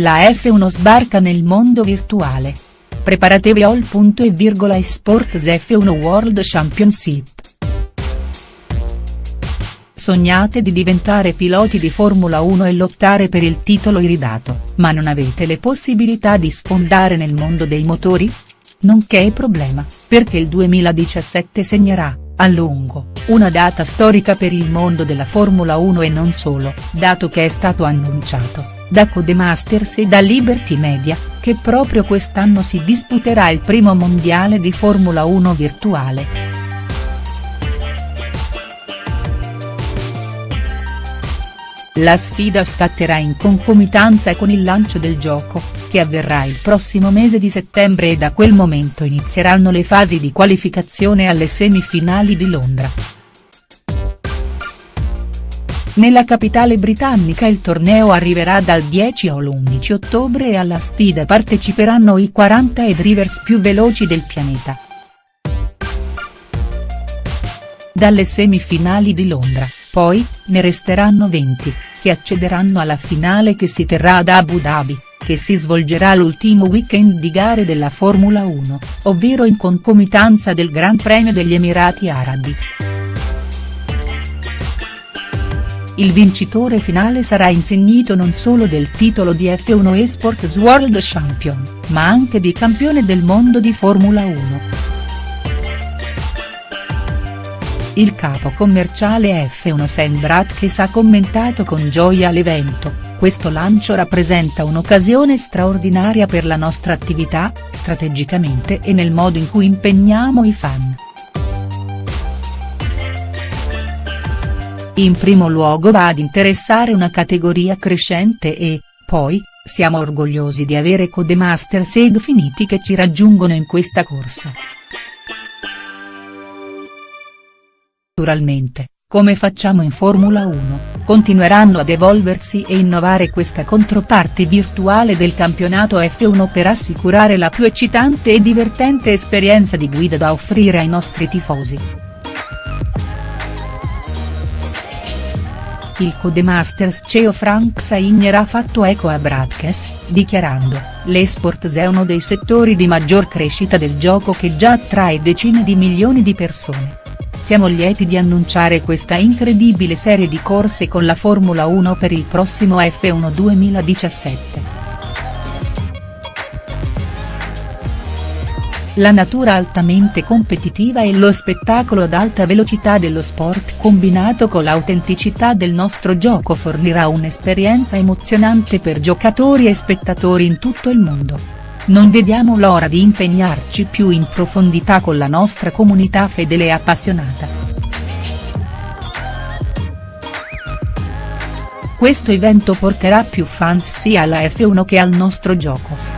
la F1 sbarca nel mondo virtuale. Preparatevi all. e Sports F1 World Championship. Sognate di diventare piloti di Formula 1 e lottare per il titolo iridato, ma non avete le possibilità di sfondare nel mondo dei motori? Non che problema, perché il 2017 segnerà, a lungo, una data storica per il mondo della Formula 1 e non solo, dato che è stato annunciato, da Codemasters e da Liberty Media, che proprio quest'anno si disputerà il primo mondiale di Formula 1 virtuale. La sfida scatterà in concomitanza con il lancio del gioco, che avverrà il prossimo mese di settembre e da quel momento inizieranno le fasi di qualificazione alle semifinali di Londra. Nella capitale britannica il torneo arriverà dal 10 all'11 ottobre e alla sfida parteciperanno i 40 drivers più veloci del pianeta. Dalle semifinali di Londra poi, ne resteranno 20, che accederanno alla finale che si terrà ad Abu Dhabi, che si svolgerà l'ultimo weekend di gare della Formula 1, ovvero in concomitanza del Gran Premio degli Emirati Arabi. Il vincitore finale sarà insignito non solo del titolo di F1 Esports World Champion, ma anche di campione del mondo di Formula 1. Il capo commerciale F1 Sam Bratkes ha commentato con gioia l'evento, questo lancio rappresenta un'occasione straordinaria per la nostra attività, strategicamente e nel modo in cui impegniamo i fan. In primo luogo va ad interessare una categoria crescente e, poi, siamo orgogliosi di avere Codemasters ed Finiti che ci raggiungono in questa corsa. Naturalmente, come facciamo in Formula 1, continueranno ad evolversi e innovare questa controparte virtuale del campionato F1 per assicurare la più eccitante e divertente esperienza di guida da offrire ai nostri tifosi. Il Codemasters CEO Frank Saigner ha fatto eco a Bradkes, dichiarando, l'esports è uno dei settori di maggior crescita del gioco che già attrae decine di milioni di persone siamo lieti di annunciare questa incredibile serie di corse con la Formula 1 per il prossimo F1 2017. La natura altamente competitiva e lo spettacolo ad alta velocità dello sport combinato con l'autenticità del nostro gioco fornirà un'esperienza emozionante per giocatori e spettatori in tutto il mondo. Non vediamo l'ora di impegnarci più in profondità con la nostra comunità fedele e appassionata. Questo evento porterà più fans sia alla F1 che al nostro gioco.